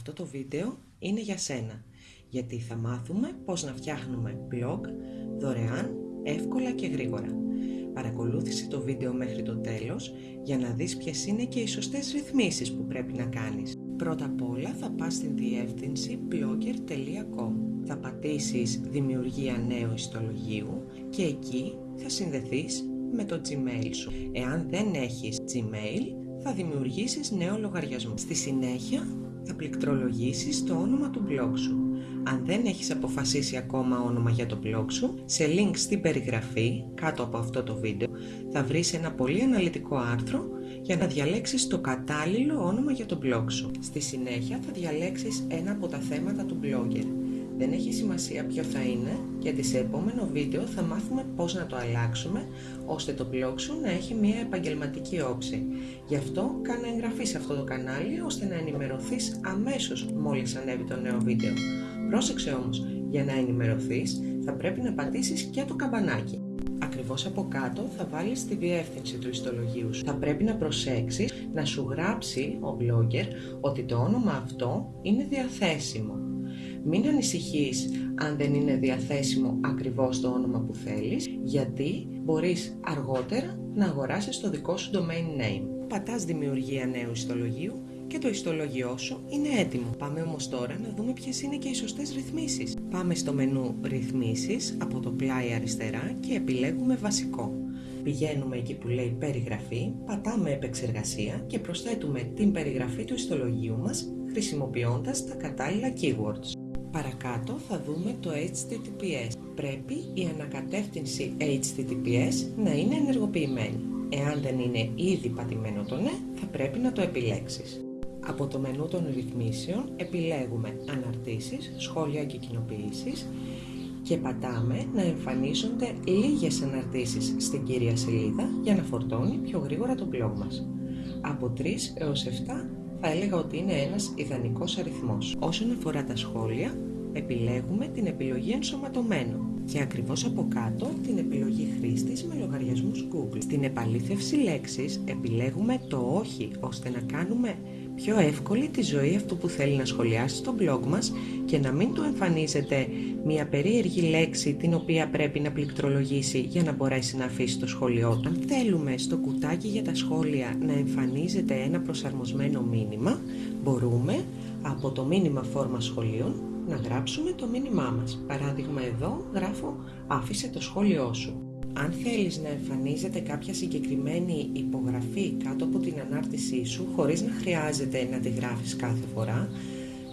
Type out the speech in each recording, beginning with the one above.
Αυτό το βίντεο είναι για σένα, γιατί θα μάθουμε πώς να φτιάχνουμε blog δωρεάν, εύκολα και γρήγορα. Παρακολούθησε το βίντεο μέχρι το τέλος για να δεις ποιες είναι και οι σωστές ρυθμίσεις που πρέπει να κάνεις. Πρώτα απ' όλα θα πας στην διεύθυνση blogger.com. Θα πατήσεις δημιουργία νέου ιστολογίου και εκεί θα συνδεθείς με το Gmail σου. Εάν δεν έχεις Gmail, θα δημιουργήσεις νέο λογαριασμό. Στη συνέχεια θα πληκτρολογήσεις το όνομα του blog σου. Αν δεν έχεις αποφασίσει ακόμα όνομα για το blog σου, σε link στην περιγραφή κάτω από αυτό το βίντεο θα βρεις ένα πολύ αναλυτικό άρθρο για να διαλέξεις το κατάλληλο όνομα για το blog σου. Στη συνέχεια θα διαλέξεις ένα από τα θέματα του blogger. Δεν έχει σημασία ποιο θα είναι, γιατί σε επόμενο βίντεο θα μάθουμε πώς να το αλλάξουμε, ώστε το blog σου να έχει μια επαγγελματική όψη. Γι' αυτό κάνε εγγραφή σε αυτό το κανάλι, ώστε να ενημερωθείς αμέσως μόλις ανέβει το νέο βίντεο. Πρόσεξε όμως, για να ενημερωθείς θα πρέπει να πατήσεις και το καμπανάκι. Ακριβώς από κάτω θα βάλεις τη διεύθυνση του ιστολογίου σου. Θα πρέπει να προσέξεις να σου γράψει ο blogger ότι το όνομα αυτό είναι διαθέσιμο. Μην ανησυχείς αν δεν είναι διαθέσιμο ακριβώς το όνομα που θέλεις, γιατί μπορείς αργότερα να αγοράσεις το δικό σου domain name. Πατάς δημιουργία νέου ιστολογίου και το ιστολογιό σου είναι έτοιμο. Πάμε όμως τώρα να δούμε ποιες είναι και οι σωστές ρυθμίσεις. Πάμε στο μενού ρυθμίσεις από το πλάι αριστερά και επιλέγουμε βασικό. Πηγαίνουμε εκεί που λέει περιγραφή, πατάμε επεξεργασία και προσθέτουμε την περιγραφή του ιστολογίου μας χρησιμοποιώντας τα κατάλληλα keywords. Παρακάτω θα δούμε το HTTPS. Πρέπει η ανακατεύθυνση HTTPS να είναι ενεργοποιημένη. Εάν δεν είναι ήδη πατημένο το ναι, θα πρέπει να το επιλέξεις. Από το μενού των ρυθμίσεων επιλέγουμε αναρτήσεις, σχόλια και κοινοποιήσεις και πατάμε να εμφανίζονται λίγες αναρτήσεις στην κύρια σελίδα για να φορτώνει πιο γρήγορα το blog μας. Από 3 έως 7 θα έλεγα ότι είναι ένας ιδανικός αριθμός. Όσον αφορά τα σχόλια, επιλέγουμε την επιλογή ενσωματωμένο και ακριβώς από κάτω την επιλογή χρήστης με λογαριασμούς Google. Στην επαλήθευση λέξης επιλέγουμε το όχι ώστε να κάνουμε πιο εύκολη τη ζωή αυτού που θέλει να σχολιάσει στο blog μας και να μην του εμφανίζεται μια περίεργη λέξη την οποία πρέπει να πληκτρολογήσει για να μπορέσει να αφήσει το σχόλιο του. Αν θέλουμε στο κουτάκι για τα σχόλια να εμφανίζεται ένα προσαρμοσμένο μήνυμα, μπορούμε από το μήνυμα φόρμα σχολείων να γράψουμε το μήνυμά μας. Παράδειγμα εδώ γράφω άφησε το σχόλιο σου. Αν θέλεις να εμφανίζεται κάποια συγκεκριμένη υπογραφή κάτω από την ανάρτησή σου χωρίς να χρειάζεται να τη γράφεις κάθε φορά,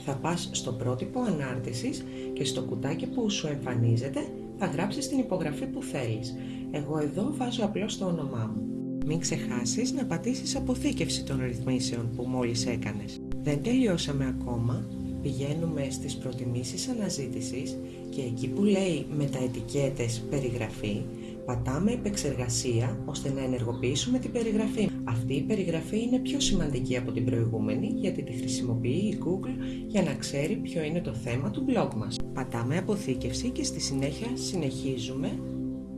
θα πας στο πρότυπο ανάρτησης και στο κουτάκι που σου εμφανίζεται θα γράψεις την υπογραφή που θέλεις. Εγώ εδώ βάζω απλώς το όνομά μου. Μην ξεχάσεις να πατήσεις αποθήκευση των ρυθμίσεων που μόλις έκανες. Δεν τελειώσαμε ακόμα, πηγαίνουμε στις προτιμήσεις αναζήτησης και εκεί που λέει με τα ετικέτες περιγραφή πατάμε επεξεργασία ώστε να ενεργοποιήσουμε την περιγραφή. Αυτή η περιγραφή είναι πιο σημαντική από την προηγούμενη γιατί τη χρησιμοποιεί η Google για να ξέρει ποιο είναι το θέμα του blog μας. Πατάμε αποθήκευση και στη συνέχεια συνεχίζουμε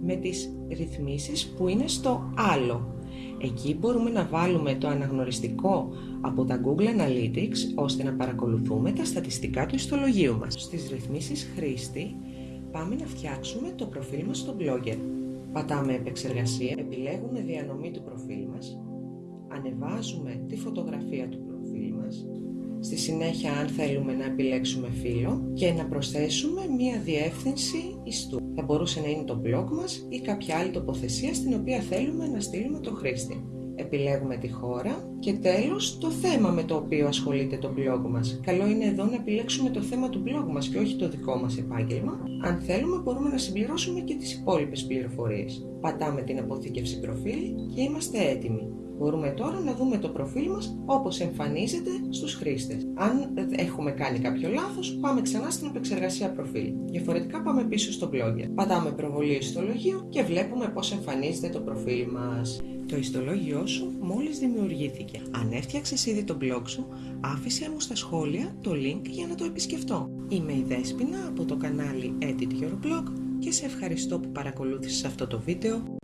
με τις ρυθμίσεις που είναι στο άλλο. Εκεί μπορούμε να βάλουμε το αναγνωριστικό από τα Google Analytics ώστε να παρακολουθούμε τα στατιστικά του ιστολογίου μας. Στις ρυθμίσεις χρήστη πάμε να φτιάξουμε το προφίλ μας στο Blogger. Πατάμε επεξεργασία, επιλέγουμε διανομή του προφίλ μας, ανεβάζουμε τη φωτογραφία του προφίλ μας, στη συνέχεια αν θέλουμε να επιλέξουμε φύλλο και να προσθέσουμε μία διεύθυνση ιστού. Θα μπορούσε να είναι το blog μας ή κάποια άλλη τοποθεσία στην οποία θέλουμε να στείλουμε το χρήστη επιλέγουμε τη χώρα και τέλος το θέμα με το οποίο ασχολείται το blog μας. Καλό είναι εδώ να επιλέξουμε το θέμα του blog μας και όχι το δικό μας επάγγελμα. Αν θέλουμε μπορούμε να συμπληρώσουμε και τις υπόλοιπες πληροφορίες. Πατάμε την αποθήκευση προφίλ και είμαστε έτοιμοι. Μπορούμε τώρα να δούμε το προφίλ μας όπως εμφανίζεται στους χρήστες. Αν έχουμε κάνει κάποιο λάθος, πάμε ξανά στην επεξεργασία προφίλ. Διαφορετικά πάμε πίσω στο blogger. Πατάμε προβολή στο λογίο και βλέπουμε πώς εμφανίζεται το προφίλ μας. Το ιστολόγιο σου μόλις δημιουργήθηκε. Αν έφτιαξες ήδη το blog σου, άφησε μου στα σχόλια το link για να το επισκεφτώ. Είμαι η Δέσποινα από το κανάλι Edit Your Blog και σε ευχαριστώ που παρακολούθησες αυτό το βίντεο